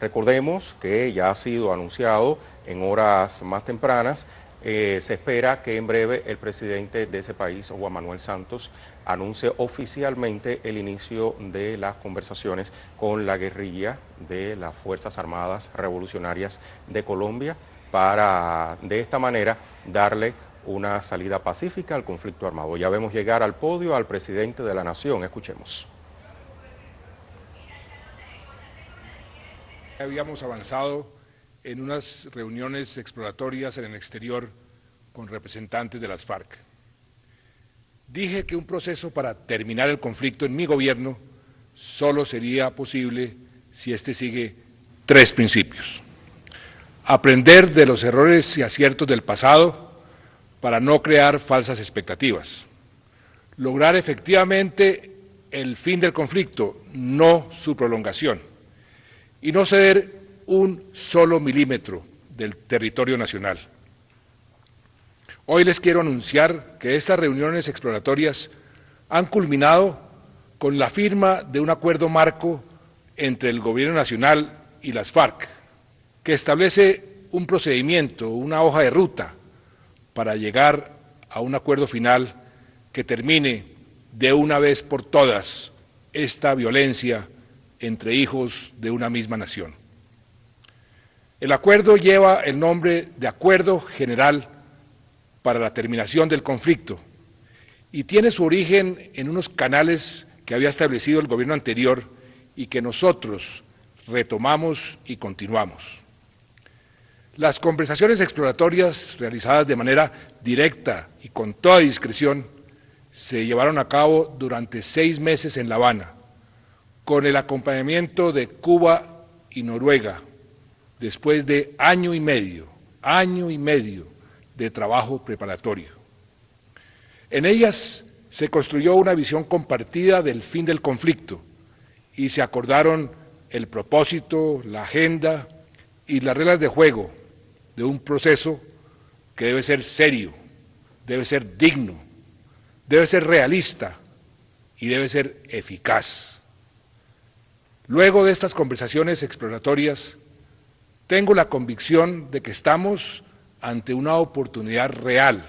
Recordemos que ya ha sido anunciado en horas más tempranas eh, se espera que en breve el presidente de ese país, Juan Manuel Santos, anuncie oficialmente el inicio de las conversaciones con la guerrilla de las Fuerzas Armadas Revolucionarias de Colombia para de esta manera darle una salida pacífica al conflicto armado. Ya vemos llegar al podio al presidente de la nación. Escuchemos. Habíamos avanzado en unas reuniones exploratorias en el exterior con representantes de las FARC. Dije que un proceso para terminar el conflicto en mi gobierno solo sería posible si éste sigue tres principios. Aprender de los errores y aciertos del pasado para no crear falsas expectativas. Lograr efectivamente el fin del conflicto, no su prolongación. Y no ceder un solo milímetro del territorio nacional. Hoy les quiero anunciar que estas reuniones exploratorias han culminado con la firma de un acuerdo marco entre el Gobierno Nacional y las FARC, que establece un procedimiento, una hoja de ruta para llegar a un acuerdo final que termine de una vez por todas esta violencia entre hijos de una misma nación. El acuerdo lleva el nombre de Acuerdo General para la Terminación del Conflicto y tiene su origen en unos canales que había establecido el gobierno anterior y que nosotros retomamos y continuamos. Las conversaciones exploratorias realizadas de manera directa y con toda discreción se llevaron a cabo durante seis meses en La Habana, con el acompañamiento de Cuba y Noruega, después de año y medio, año y medio de trabajo preparatorio. En ellas se construyó una visión compartida del fin del conflicto y se acordaron el propósito, la agenda y las reglas de juego de un proceso que debe ser serio, debe ser digno, debe ser realista y debe ser eficaz. Luego de estas conversaciones exploratorias, tengo la convicción de que estamos ante una oportunidad real,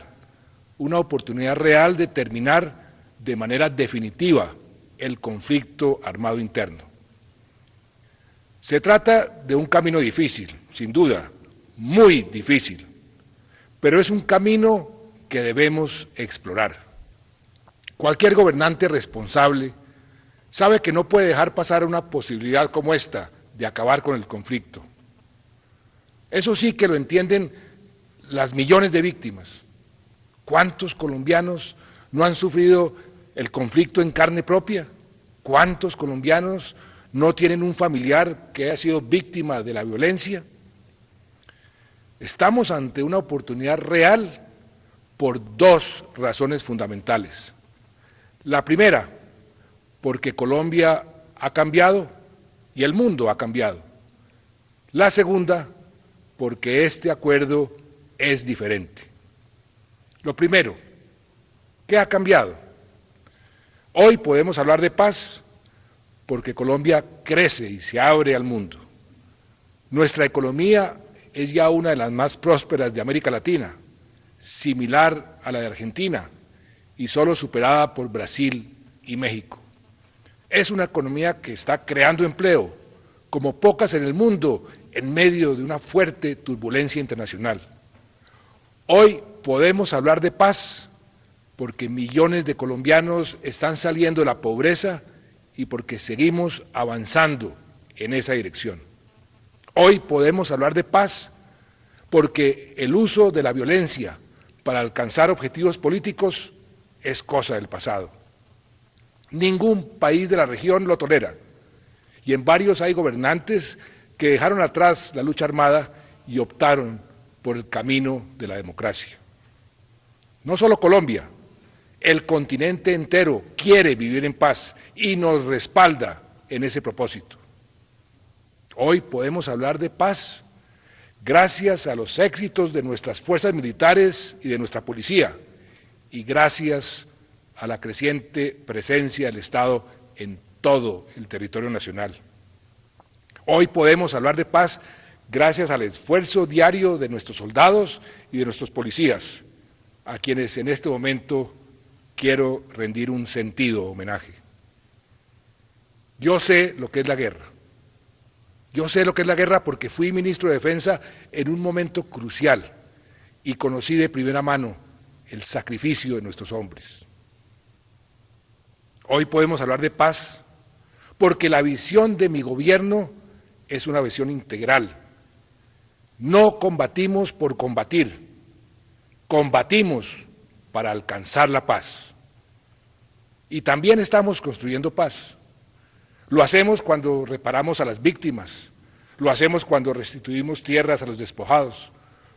una oportunidad real de terminar de manera definitiva el conflicto armado interno. Se trata de un camino difícil, sin duda, muy difícil, pero es un camino que debemos explorar. Cualquier gobernante responsable sabe que no puede dejar pasar una posibilidad como esta de acabar con el conflicto. Eso sí que lo entienden las millones de víctimas. ¿Cuántos colombianos no han sufrido el conflicto en carne propia? ¿Cuántos colombianos no tienen un familiar que haya sido víctima de la violencia? Estamos ante una oportunidad real por dos razones fundamentales. La primera, porque Colombia ha cambiado y el mundo ha cambiado. La segunda, porque este acuerdo es diferente. Lo primero, ¿qué ha cambiado? Hoy podemos hablar de paz porque Colombia crece y se abre al mundo. Nuestra economía es ya una de las más prósperas de América Latina, similar a la de Argentina y solo superada por Brasil y México. Es una economía que está creando empleo, como pocas en el mundo en medio de una fuerte turbulencia internacional. Hoy podemos hablar de paz porque millones de colombianos están saliendo de la pobreza y porque seguimos avanzando en esa dirección. Hoy podemos hablar de paz porque el uso de la violencia para alcanzar objetivos políticos es cosa del pasado. Ningún país de la región lo tolera y en varios hay gobernantes que dejaron atrás la lucha armada y optaron por el camino de la democracia. No solo Colombia, el continente entero quiere vivir en paz y nos respalda en ese propósito. Hoy podemos hablar de paz gracias a los éxitos de nuestras fuerzas militares y de nuestra policía y gracias a la creciente presencia del Estado en todo el territorio nacional. Hoy podemos hablar de paz gracias al esfuerzo diario de nuestros soldados y de nuestros policías, a quienes en este momento quiero rendir un sentido homenaje. Yo sé lo que es la guerra. Yo sé lo que es la guerra porque fui ministro de Defensa en un momento crucial y conocí de primera mano el sacrificio de nuestros hombres. Hoy podemos hablar de paz porque la visión de mi gobierno es una visión integral. No combatimos por combatir, combatimos para alcanzar la paz. Y también estamos construyendo paz. Lo hacemos cuando reparamos a las víctimas, lo hacemos cuando restituimos tierras a los despojados,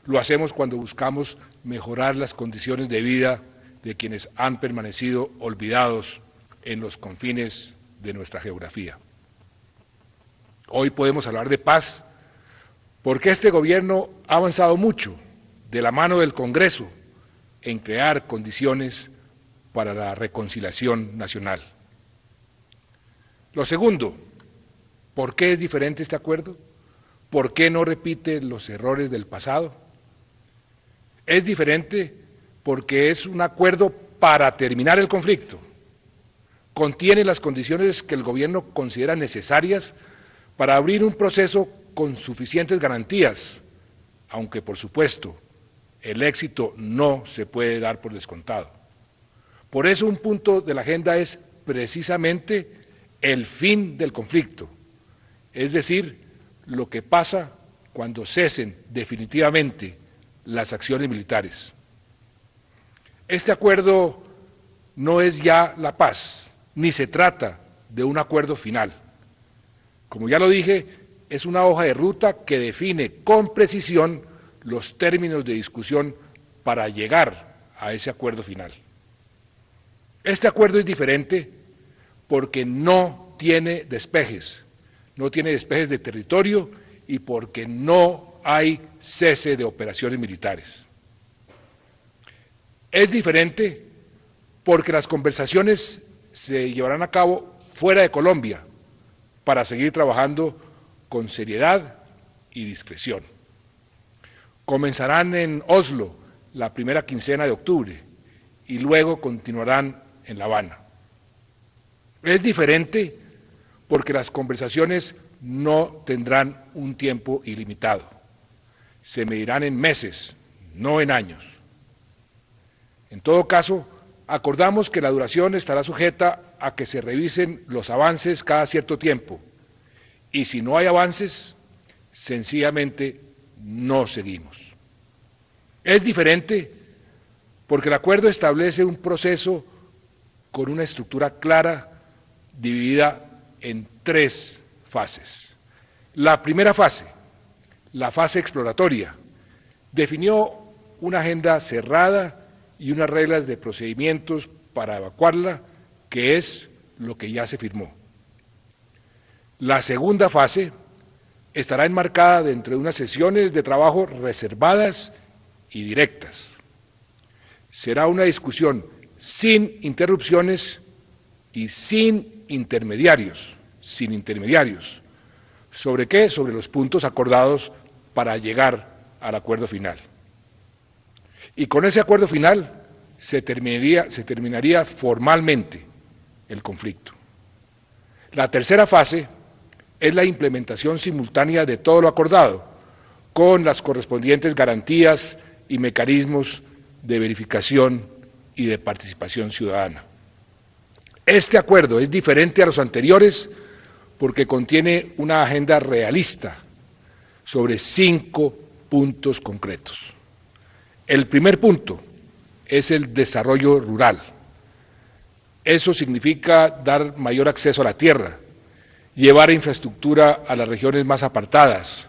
lo hacemos cuando buscamos mejorar las condiciones de vida de quienes han permanecido olvidados en los confines de nuestra geografía. Hoy podemos hablar de paz porque este gobierno ha avanzado mucho de la mano del Congreso en crear condiciones para la reconciliación nacional. Lo segundo, ¿por qué es diferente este acuerdo? ¿Por qué no repite los errores del pasado? Es diferente porque es un acuerdo para terminar el conflicto. Contiene las condiciones que el gobierno considera necesarias para abrir un proceso con suficientes garantías, aunque por supuesto el éxito no se puede dar por descontado. Por eso un punto de la agenda es precisamente el fin del conflicto, es decir, lo que pasa cuando cesen definitivamente las acciones militares. Este acuerdo no es ya la paz, ni se trata de un acuerdo final. Como ya lo dije, es una hoja de ruta que define con precisión los términos de discusión para llegar a ese acuerdo final. Este acuerdo es diferente porque no tiene despejes, no tiene despejes de territorio y porque no hay cese de operaciones militares. Es diferente porque las conversaciones se llevarán a cabo fuera de Colombia para seguir trabajando con seriedad y discreción. Comenzarán en Oslo la primera quincena de octubre y luego continuarán en La Habana. Es diferente porque las conversaciones no tendrán un tiempo ilimitado. Se medirán en meses, no en años. En todo caso, acordamos que la duración estará sujeta a que se revisen los avances cada cierto tiempo y si no hay avances, sencillamente no seguimos. Es diferente porque el acuerdo establece un proceso con una estructura clara dividida en tres fases. La primera fase, la fase exploratoria, definió una agenda cerrada y unas reglas de procedimientos para evacuarla, que es lo que ya se firmó. La segunda fase estará enmarcada dentro de unas sesiones de trabajo reservadas y directas. Será una discusión sin interrupciones y sin intermediarios, sin intermediarios. ¿Sobre qué? Sobre los puntos acordados para llegar al acuerdo final. Y con ese acuerdo final se terminaría, formalmente el conflicto. La tercera fase es la implementación simultánea de todo lo acordado, con las correspondientes garantías y mecanismos de verificación y de participación ciudadana. Este acuerdo es diferente a los anteriores porque contiene una agenda realista sobre cinco puntos concretos. El primer punto es el desarrollo rural. Eso significa dar mayor acceso a la tierra, llevar infraestructura a las regiones más apartadas,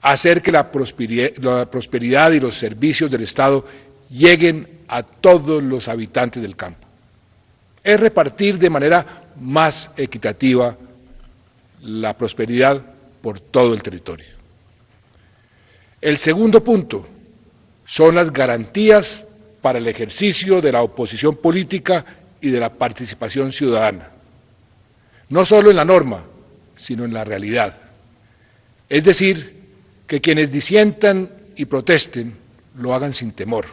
hacer que la prosperidad, y los servicios del Estado lleguen a todos los habitantes del campo es repartir de manera más equitativa la prosperidad por todo el territorio. El segundo punto son las garantías para el ejercicio de la oposición política y de la participación ciudadana, no solo en la norma, sino en la realidad. Es decir, que quienes disientan y protesten lo hagan sin temor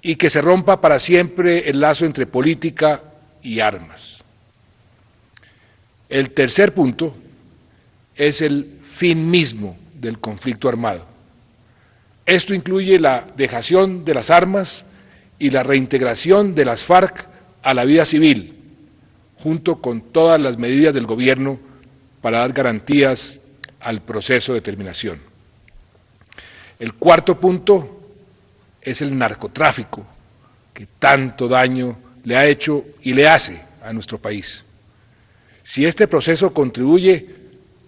y que se rompa para siempre el lazo entre política y armas. El tercer punto es el fin mismo del conflicto armado. Esto incluye la dejación de las armas y la reintegración de las FARC a la vida civil, junto con todas las medidas del Gobierno para dar garantías al proceso de terminación. El cuarto punto es el narcotráfico, que tanto daño le ha hecho y le hace a nuestro país. Si este proceso contribuye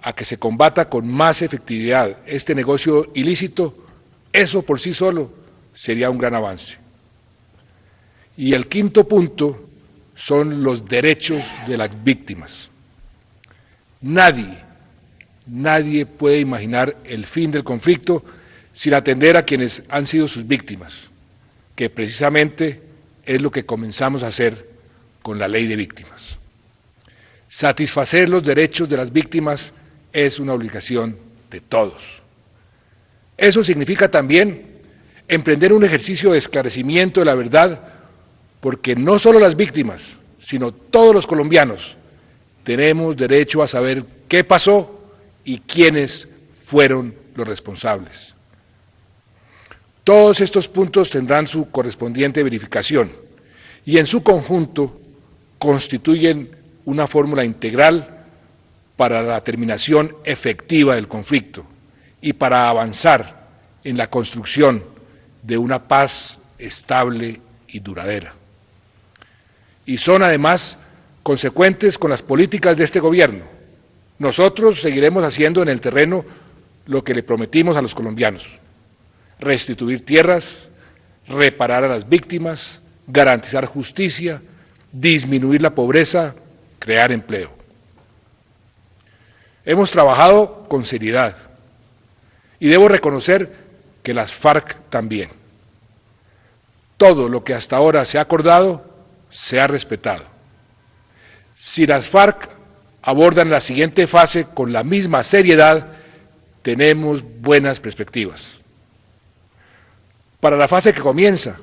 a que se combata con más efectividad este negocio ilícito, eso por sí solo sería un gran avance. Y el quinto punto son los derechos de las víctimas. Nadie, nadie puede imaginar el fin del conflicto sin atender a quienes han sido sus víctimas, que precisamente es lo que comenzamos a hacer con la ley de víctimas. Satisfacer los derechos de las víctimas es una obligación de todos. Eso significa también emprender un ejercicio de esclarecimiento de la verdad, porque no solo las víctimas, sino todos los colombianos tenemos derecho a saber qué pasó y quiénes fueron los responsables. Todos estos puntos tendrán su correspondiente verificación y en su conjunto constituyen una fórmula integral para la terminación efectiva del conflicto y para avanzar en la construcción de una paz estable y duradera. Y son además consecuentes con las políticas de este gobierno. Nosotros seguiremos haciendo en el terreno lo que le prometimos a los colombianos, restituir tierras, reparar a las víctimas, garantizar justicia, disminuir la pobreza, crear empleo. Hemos trabajado con seriedad y debo reconocer que las FARC también. Todo lo que hasta ahora se ha acordado se ha respetado. Si las FARC abordan la siguiente fase con la misma seriedad, tenemos buenas perspectivas. Para la fase que comienza,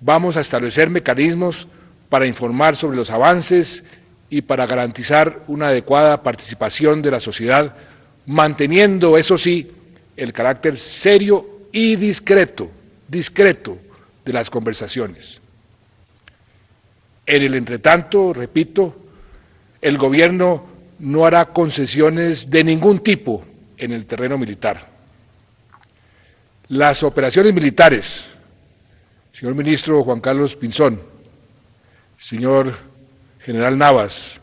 vamos a establecer mecanismos para informar sobre los avances y para garantizar una adecuada participación de la sociedad, manteniendo, eso sí, el carácter serio y discreto, discreto de las conversaciones. En el entretanto, repito, el gobierno no hará concesiones de ningún tipo en el terreno militar. Las operaciones militares, señor ministro Juan Carlos Pinzón, señor general Navas,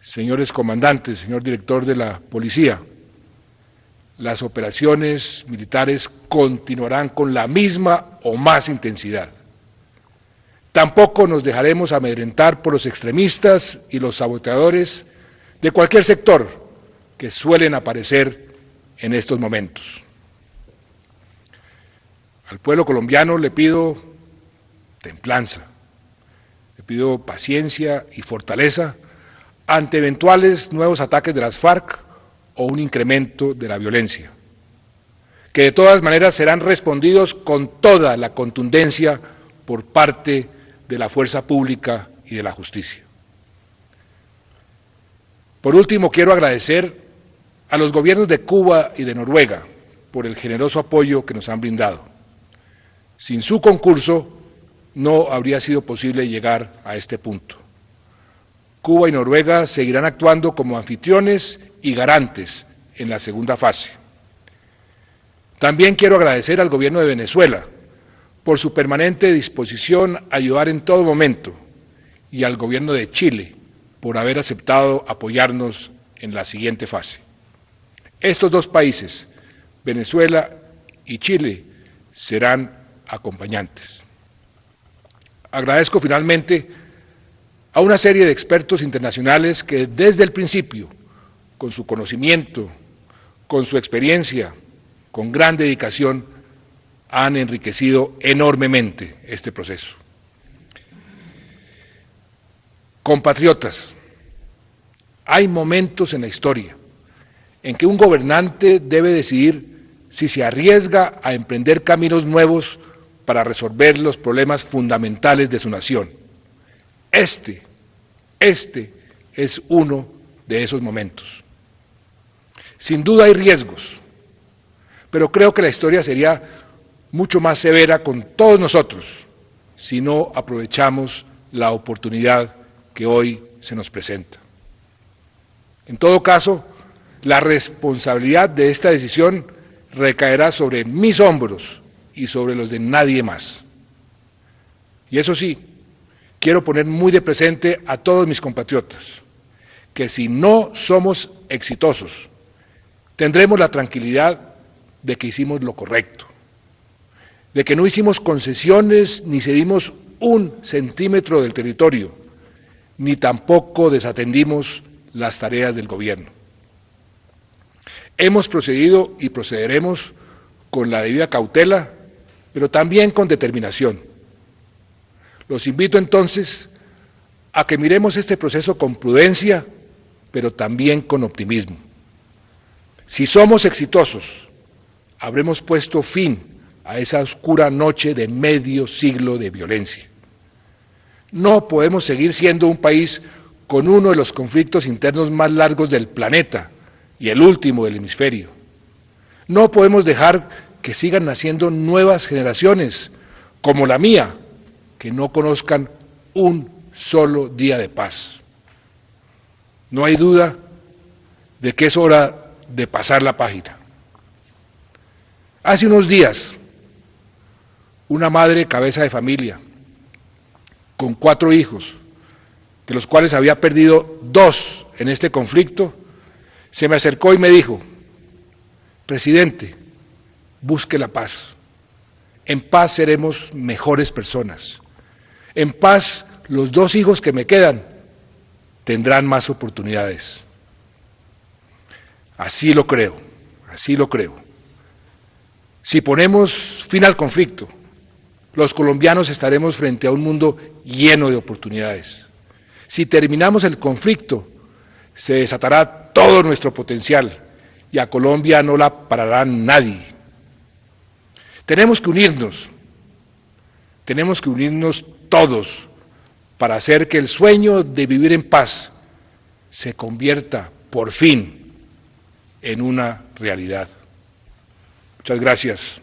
señores comandantes, señor director de la policía, las operaciones militares continuarán con la misma o más intensidad. Tampoco nos dejaremos amedrentar por los extremistas y los saboteadores de cualquier sector que suelen aparecer en estos momentos. Al pueblo colombiano le pido templanza, pido paciencia y fortaleza ante eventuales nuevos ataques de las FARC o un incremento de la violencia, que de todas maneras serán respondidos con toda la contundencia por parte de la fuerza pública y de la justicia. Por último, quiero agradecer a los gobiernos de Cuba y de Noruega por el generoso apoyo que nos han brindado. Sin su concurso, no habría sido posible llegar a este punto. Cuba y Noruega seguirán actuando como anfitriones y garantes en la segunda fase. También quiero agradecer al Gobierno de Venezuela por su permanente disposición a ayudar en todo momento y al Gobierno de Chile por haber aceptado apoyarnos en la siguiente fase. Estos dos países, Venezuela y Chile, serán acompañantes. Agradezco finalmente a una serie de expertos internacionales que desde el principio, con su conocimiento, con su experiencia, con gran dedicación, han enriquecido enormemente este proceso. Compatriotas, hay momentos en la historia en que un gobernante debe decidir si se arriesga a emprender caminos nuevos para resolver los problemas fundamentales de su nación. Este, este es uno de esos momentos. Sin duda hay riesgos, pero creo que la historia sería mucho más severa con todos nosotros si no aprovechamos la oportunidad que hoy se nos presenta. En todo caso, la responsabilidad de esta decisión recaerá sobre mis hombros y sobre los de nadie más. Y eso sí, quiero poner muy de presente a todos mis compatriotas, que si no somos exitosos, tendremos la tranquilidad de que hicimos lo correcto, de que no hicimos concesiones ni cedimos un centímetro del territorio, ni tampoco desatendimos las tareas del gobierno. Hemos procedido y procederemos con la debida cautela, pero también con determinación. Los invito entonces a que miremos este proceso con prudencia, pero también con optimismo. Si somos exitosos, habremos puesto fin a esa oscura noche de medio siglo de violencia. No podemos seguir siendo un país con uno de los conflictos internos más largos del planeta y el último del hemisferio. No podemos dejar que sigan naciendo nuevas generaciones, como la mía, que no conozcan un solo día de paz. No hay duda de que es hora de pasar la página. Hace unos días, una madre cabeza de familia, con cuatro hijos, de los cuales había perdido dos en este conflicto, se me acercó y me dijo, presidente, busque la paz. En paz seremos mejores personas. En paz los dos hijos que me quedan tendrán más oportunidades. Así lo creo, así lo creo. Si ponemos fin al conflicto, los colombianos estaremos frente a un mundo lleno de oportunidades. Si terminamos el conflicto, se desatará todo nuestro potencial y a Colombia no la parará nadie. Tenemos que unirnos, tenemos que unirnos todos para hacer que el sueño de vivir en paz se convierta por fin en una realidad. Muchas gracias.